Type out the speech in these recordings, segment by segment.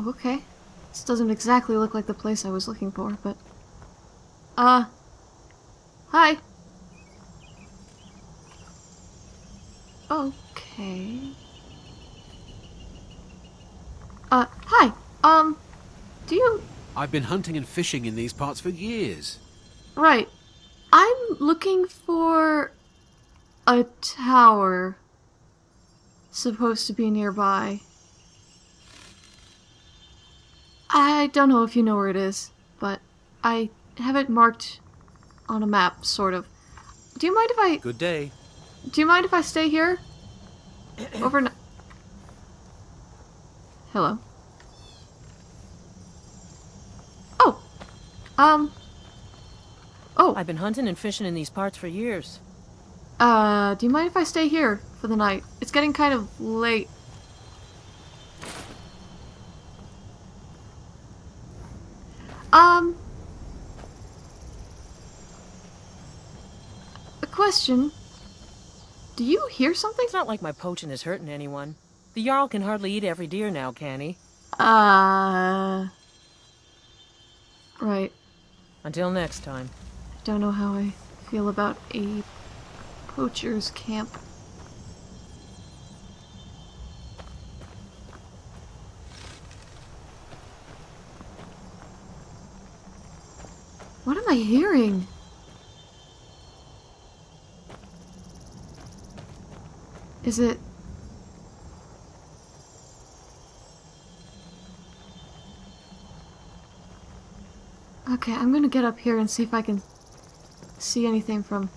Oh, okay. This doesn't exactly look like the place I was looking for, but. Uh. Hi. Okay. Uh, hi. Um, do you. I've been hunting and fishing in these parts for years. Right. I'm looking for. a tower. Supposed to be nearby. I don't know if you know where it is, but I have it marked on a map, sort of. Do you mind if I. Good day. Do you mind if I stay here? Overnight. Hello. Oh. Um. Oh. I've been hunting and fishing in these parts for years. Uh, do you mind if I stay here for the night? It's getting kind of late. Um. A question. Do you hear something? It's not like my poaching is hurting anyone. The Jarl can hardly eat every deer now, can he? Uh. Right. Until next time. I don't know how I feel about a poacher's camp. What am I hearing? Is it... Okay, I'm gonna get up here and see if I can see anything from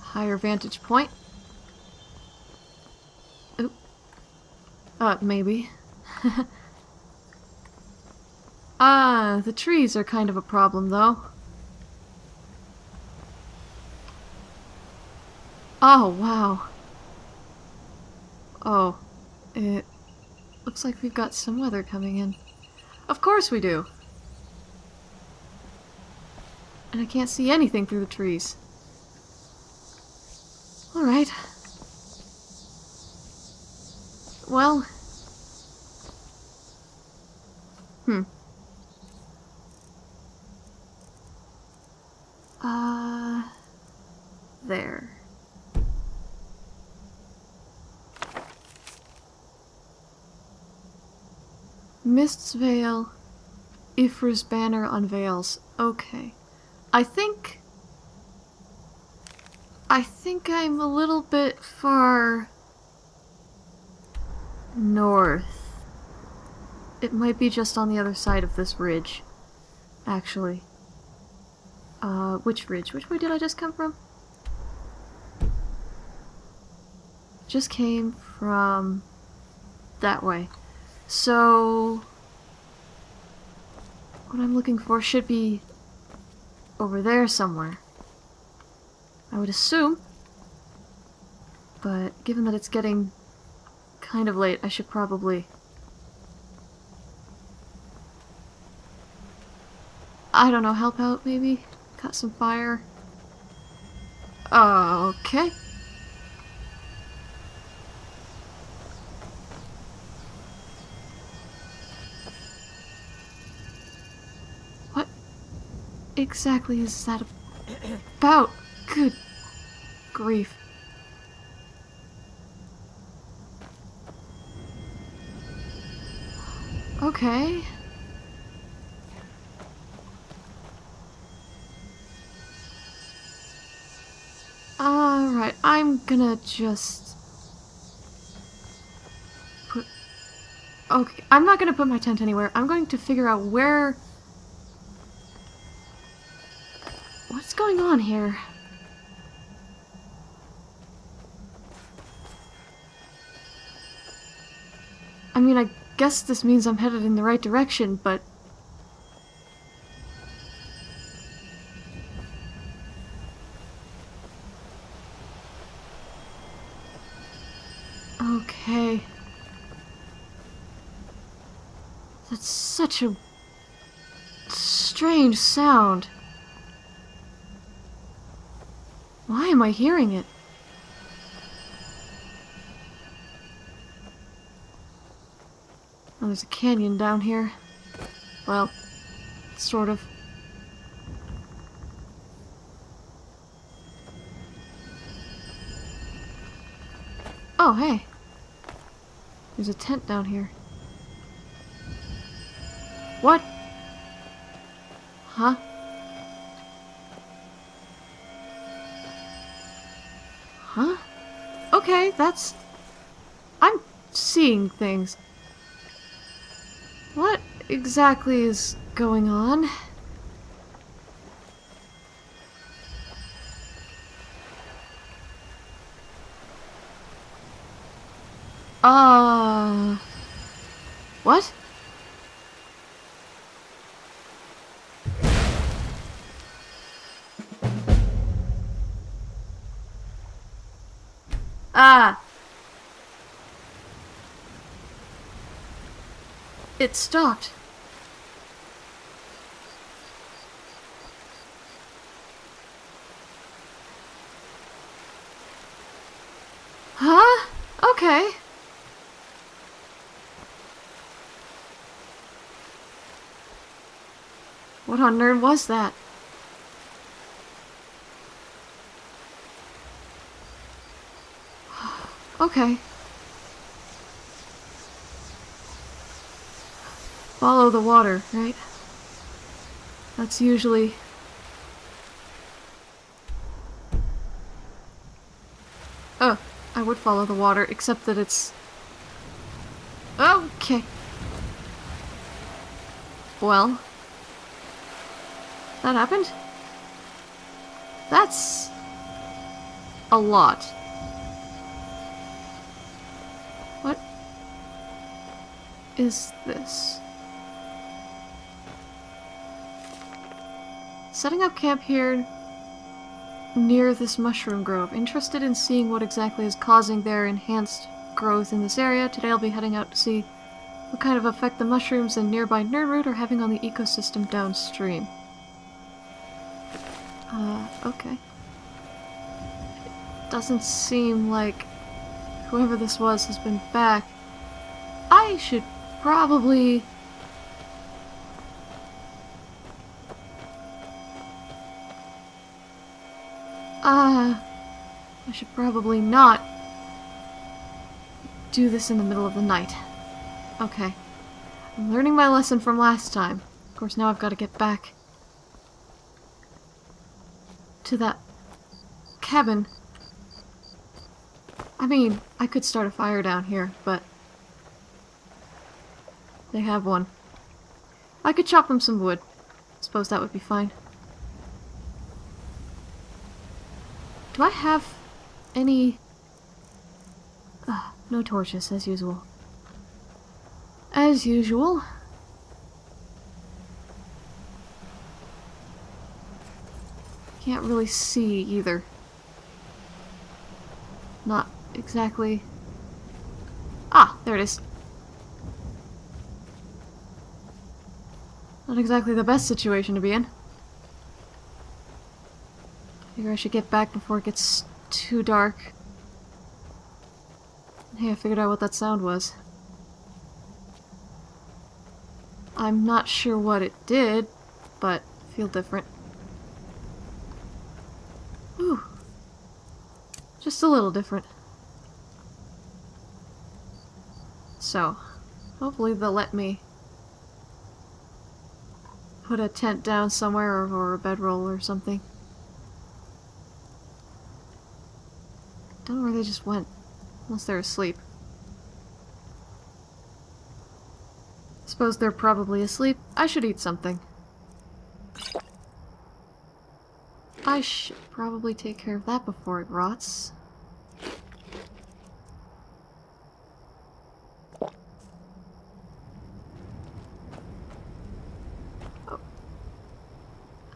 higher vantage point. Oop. Uh, maybe. ah, the trees are kind of a problem, though. Oh, wow. Oh, it looks like we've got some weather coming in. Of course we do! And I can't see anything through the trees. Alright. Well... Hmm. Uh... There. Mist's Veil. Ifra's banner unveils. Okay. I think... I think I'm a little bit far... north. It might be just on the other side of this ridge, actually. Uh, which ridge? Which way did I just come from? Just came from that way. So... What I'm looking for should be over there somewhere. I would assume. But given that it's getting kind of late, I should probably... I don't know, help out maybe? Cut some fire? Okay. Exactly is that about? Good grief. Okay. Alright, I'm gonna just... Put... Okay, I'm not gonna put my tent anywhere. I'm going to figure out where... here? I mean, I guess this means I'm headed in the right direction, but... Okay. That's such a... strange sound. Why am I hearing it? Oh, there's a canyon down here. Well, sort of. Oh, hey. There's a tent down here. What? Huh? Huh? Okay, that's... I'm seeing things. What exactly is going on? Uh... What? Ah! It stopped. Huh? Okay. What on earth was that? Okay. Follow the water, right? That's usually... Oh, I would follow the water, except that it's... Okay. Well... That happened? That's... a lot. Is this? Setting up camp here near this mushroom grove. Interested in seeing what exactly is causing their enhanced growth in this area. Today I'll be heading out to see what kind of effect the mushrooms and nearby Nirnroot are having on the ecosystem downstream. Uh, okay. It doesn't seem like whoever this was has been back. I should probably... Uh, I should probably not do this in the middle of the night. Okay. I'm learning my lesson from last time. Of course, now I've got to get back to that cabin. I mean, I could start a fire down here, but they have one. I could chop them some wood. Suppose that would be fine. Do I have any... Uh, no torches, as usual. As usual. Can't really see either. Not exactly... Ah, there it is. Not exactly the best situation to be in. Figure I should get back before it gets too dark. Hey, I figured out what that sound was. I'm not sure what it did, but feel different. Ooh. Just a little different. So, hopefully they'll let me put a tent down somewhere or, or a bedroll or something. Don't know where they just went. Unless they're asleep. Suppose they're probably asleep. I should eat something. I should probably take care of that before it rots.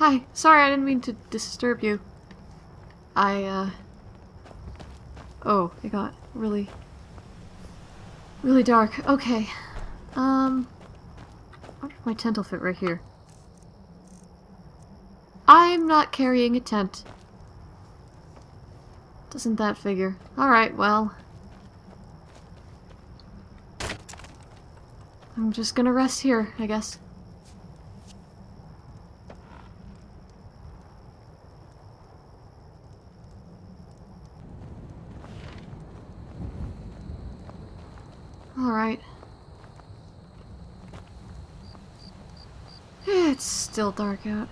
Hi, sorry I didn't mean to disturb you. I, uh... Oh, it got really... really dark. Okay. Um... I wonder if my tent will fit right here. I'm not carrying a tent. Doesn't that figure? Alright, well... I'm just gonna rest here, I guess. Alright. It's still dark out.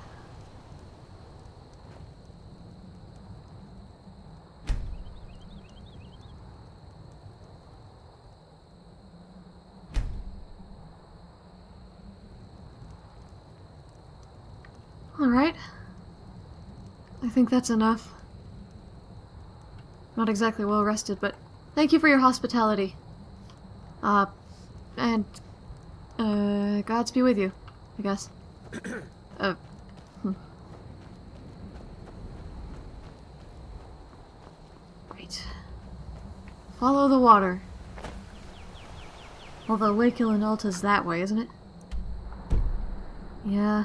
Alright. I think that's enough. Not exactly well rested, but thank you for your hospitality. Uh, and, uh, gods be with you, I guess. uh, hmm. Right. Follow the water. Although Lake Ilinalta's that way, isn't it? Yeah.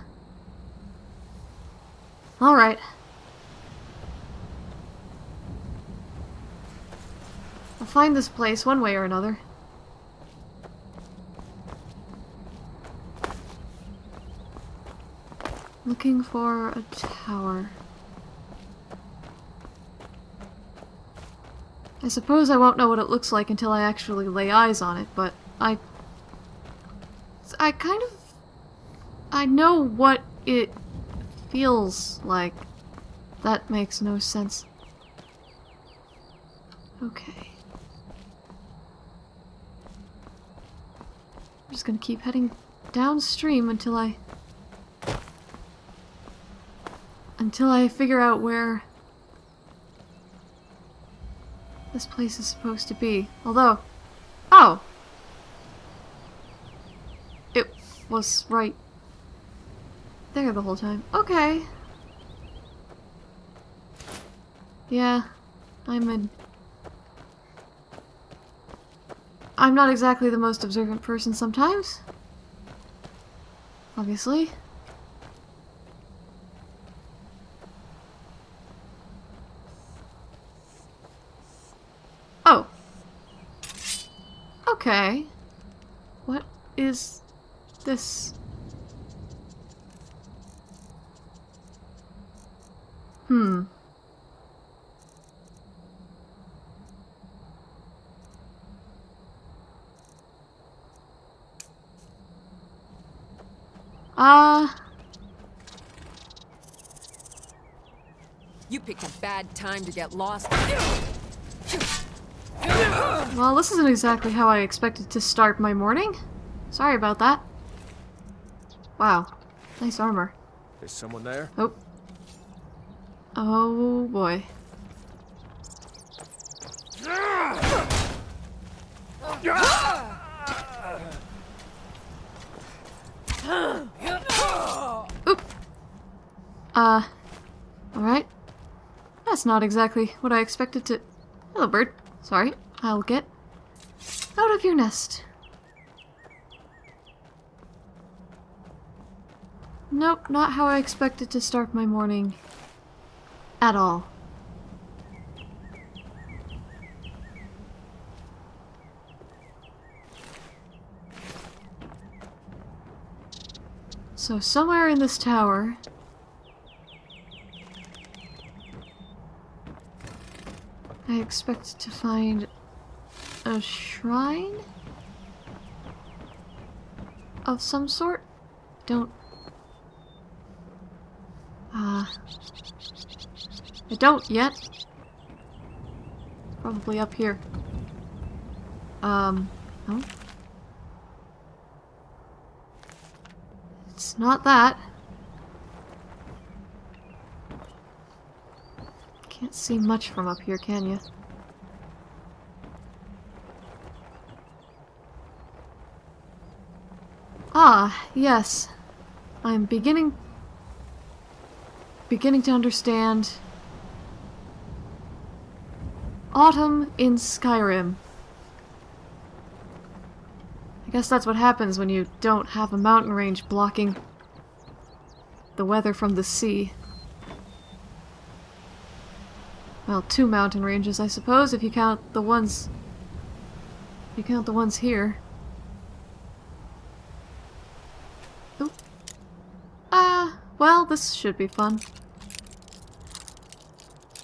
Alright. I'll find this place one way or another. Looking for a tower. I suppose I won't know what it looks like until I actually lay eyes on it, but I... I kind of... I know what it feels like. That makes no sense. Okay. I'm just gonna keep heading downstream until I... Until I figure out where this place is supposed to be. Although... Oh! It was right there the whole time. Okay. Yeah, I'm in... I'm not exactly the most observant person sometimes. Obviously. Oh. Okay. What is this? Hmm. Uh... You picked a bad time to get lost. Well, this isn't exactly how I expected to start my morning. Sorry about that. Wow. Nice armor. Is someone there? Oh. Oh boy. Oop. Uh, alright. That's not exactly what I expected to... Hello, bird. Sorry. I'll get out of your nest. Nope, not how I expected to start my morning. At all. So somewhere in this tower... I expect to find a shrine? Of some sort? Don't... Uh... I don't yet. Probably up here. Um, no. It's not that. Can't see much from up here, can you? Ah, yes. I'm beginning... beginning to understand... Autumn in Skyrim. I guess that's what happens when you don't have a mountain range blocking the weather from the sea. Well, two mountain ranges, I suppose, if you count the ones... You count the ones here. Well, this should be fun.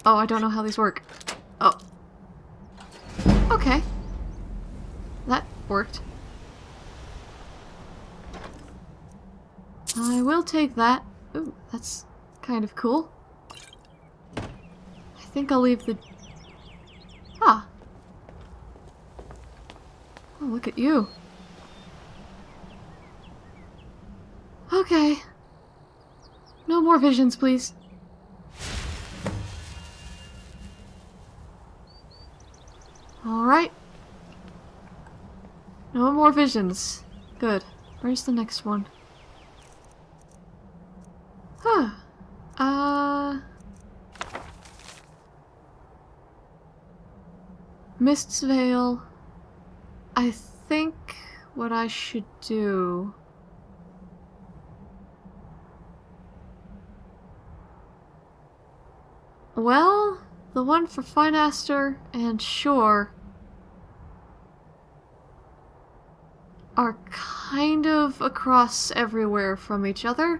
Oh, I don't know how these work. Oh. Okay. That worked. I will take that. Ooh, that's kind of cool. I think I'll leave the... Ah. Oh, look at you. Okay. More visions, please. Alright. No more visions. Good. Where's the next one? Huh. Uh... Mist's Veil. I think what I should do... Well, the one for Finaster and Shore are kind of across everywhere from each other.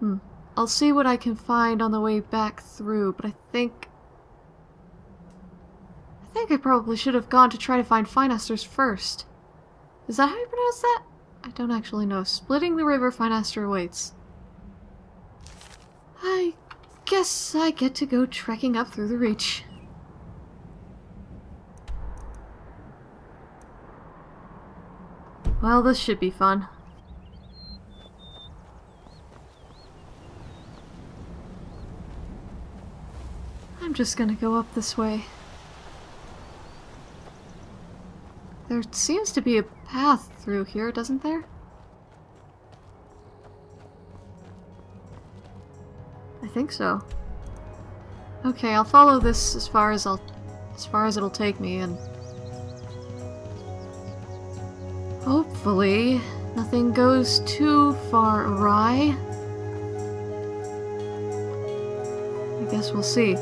Hmm. I'll see what I can find on the way back through, but I think... I think I probably should have gone to try to find Finaster's first. Is that how you pronounce that? I don't actually know. Splitting the river, Finaster awaits. I guess I get to go trekking up through the reach. Well, this should be fun. I'm just gonna go up this way. There seems to be a path through here, doesn't there? Think so. Okay, I'll follow this as far as I'll as far as it'll take me and hopefully nothing goes too far awry. I guess we'll see.